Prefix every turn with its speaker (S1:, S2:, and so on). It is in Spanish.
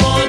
S1: noche